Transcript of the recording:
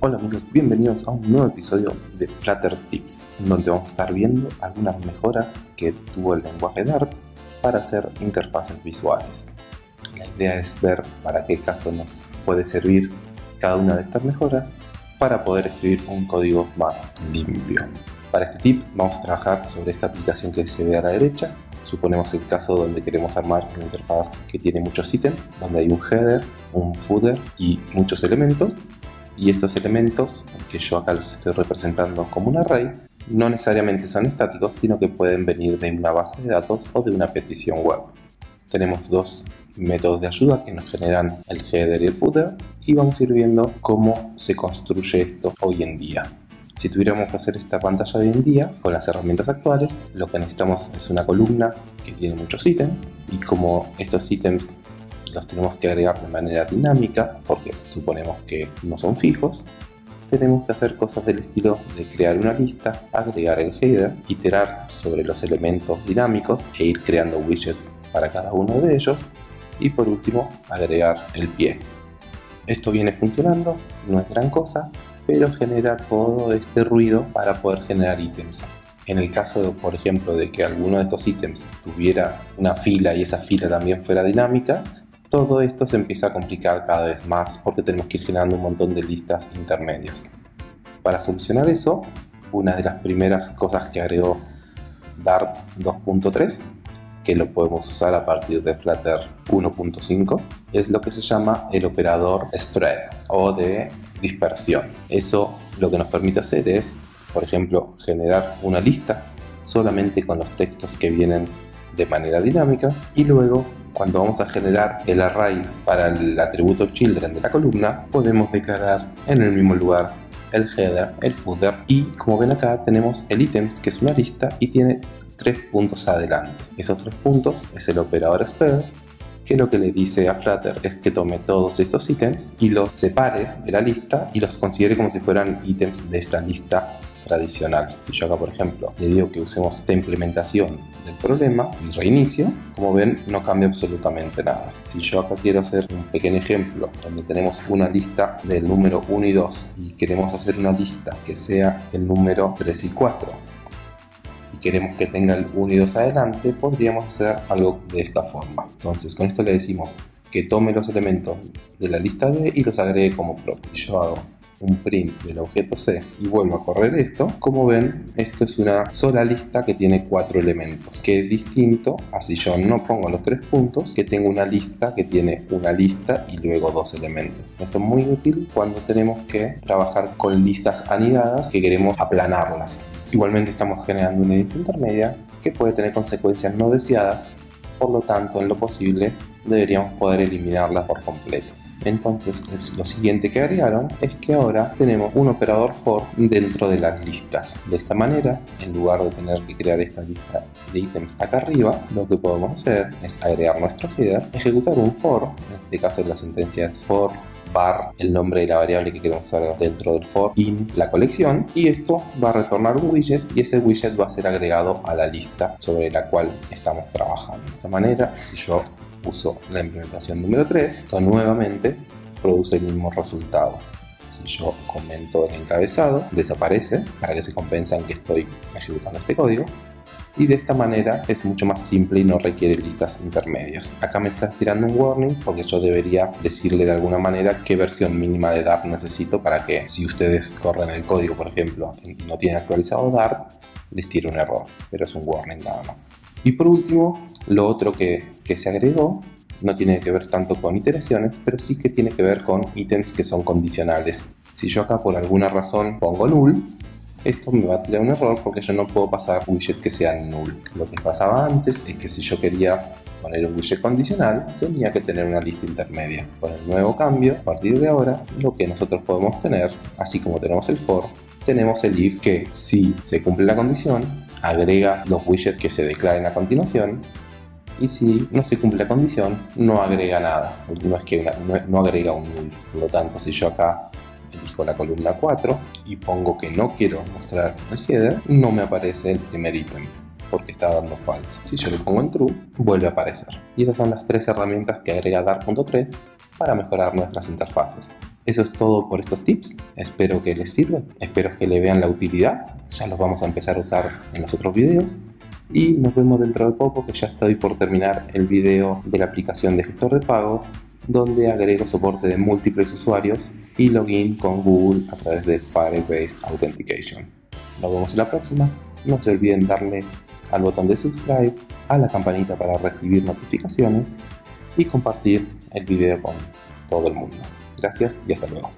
Hola amigos, bienvenidos a un nuevo episodio de Flutter Tips, donde vamos a estar viendo algunas mejoras que tuvo el lenguaje Dart para hacer interfaces visuales. La idea es ver para qué caso nos puede servir cada una de estas mejoras para poder escribir un código más limpio. Para este tip vamos a trabajar sobre esta aplicación que se ve a la derecha. Suponemos el caso donde queremos armar una interfaz que tiene muchos ítems, donde hay un header, un footer y muchos elementos y estos elementos, que yo acá los estoy representando como un array, no necesariamente son estáticos, sino que pueden venir de una base de datos o de una petición web. Tenemos dos métodos de ayuda que nos generan el header y el footer y vamos a ir viendo cómo se construye esto hoy en día. Si tuviéramos que hacer esta pantalla hoy en día con las herramientas actuales, lo que necesitamos es una columna que tiene muchos ítems y como estos ítems los tenemos que agregar de manera dinámica porque suponemos que no son fijos tenemos que hacer cosas del estilo de crear una lista, agregar el header, iterar sobre los elementos dinámicos e ir creando widgets para cada uno de ellos y por último agregar el pie. Esto viene funcionando, no es gran cosa, pero genera todo este ruido para poder generar ítems. En el caso, por ejemplo, de que alguno de estos ítems tuviera una fila y esa fila también fuera dinámica, todo esto se empieza a complicar cada vez más porque tenemos que ir generando un montón de listas intermedias. Para solucionar eso, una de las primeras cosas que agregó Dart 2.3 que lo podemos usar a partir de Flutter 1.5 es lo que se llama el operador spread o de dispersión. Eso lo que nos permite hacer es, por ejemplo, generar una lista solamente con los textos que vienen de manera dinámica y luego cuando vamos a generar el array para el atributo children de la columna, podemos declarar en el mismo lugar el header, el footer y como ven acá tenemos el items que es una lista y tiene tres puntos adelante. Esos tres puntos es el operador spread que lo que le dice a Flutter es que tome todos estos ítems y los separe de la lista y los considere como si fueran ítems de esta lista tradicional. Si yo acá, por ejemplo, le digo que usemos esta implementación del problema y reinicio, como ven, no cambia absolutamente nada. Si yo acá quiero hacer un pequeño ejemplo donde tenemos una lista del número 1 y 2 y queremos hacer una lista que sea el número 3 y 4 y queremos que tenga el 1 y 2 adelante, podríamos hacer algo de esta forma. Entonces, con esto le decimos que tome los elementos de la lista B y los agregue como propio. Yo hago un print del objeto C y vuelvo a correr esto, como ven, esto es una sola lista que tiene cuatro elementos, que es distinto a si yo no pongo los tres puntos, que tengo una lista que tiene una lista y luego dos elementos. Esto es muy útil cuando tenemos que trabajar con listas anidadas que queremos aplanarlas. Igualmente estamos generando una lista intermedia que puede tener consecuencias no deseadas, por lo tanto en lo posible deberíamos poder eliminarlas por completo. Entonces lo siguiente que agregaron es que ahora tenemos un operador for dentro de las listas. De esta manera, en lugar de tener que crear esta lista de ítems acá arriba, lo que podemos hacer es agregar nuestro header, ejecutar un for, en este caso la sentencia es for var el nombre de la variable que queremos usar dentro del for in la colección y esto va a retornar un widget y ese widget va a ser agregado a la lista sobre la cual estamos trabajando. De esta manera, si yo uso la implementación número 3, esto nuevamente produce el mismo resultado. Si yo comento el encabezado, desaparece para que se compensen que estoy ejecutando este código y de esta manera es mucho más simple y no requiere listas intermedias. Acá me está tirando un warning porque yo debería decirle de alguna manera qué versión mínima de Dart necesito para que si ustedes corren el código, por ejemplo, y no tienen actualizado Dart, les tire un error, pero es un warning nada más. Y por último, lo otro que, que se agregó no tiene que ver tanto con iteraciones, pero sí que tiene que ver con ítems que son condicionales. Si yo acá por alguna razón pongo null, esto me va a tirar un error porque yo no puedo pasar widget que sea null. Lo que pasaba antes es que si yo quería poner un widget condicional, tenía que tener una lista intermedia. Con el nuevo cambio, a partir de ahora, lo que nosotros podemos tener, así como tenemos el for, tenemos el if que si se cumple la condición, agrega los widgets que se declaren a continuación y si no se cumple la condición, no agrega nada. No es que no, agrega un null. Por lo tanto, si yo acá elijo la columna 4 y pongo que no quiero mostrar el header, no me aparece el primer ítem porque está dando false. Si yo lo pongo en true, vuelve a aparecer. Y esas son las tres herramientas que agrega Dart.3 para mejorar nuestras interfaces. Eso es todo por estos tips, espero que les sirva, espero que le vean la utilidad, ya los vamos a empezar a usar en los otros videos y nos vemos dentro de poco que ya estoy por terminar el video de la aplicación de gestor de pago donde agrego soporte de múltiples usuarios y login con Google a través de Firebase Authentication. Nos vemos en la próxima, no se olviden darle al botón de subscribe, a la campanita para recibir notificaciones y compartir el video con todo el mundo. Gracias y hasta luego.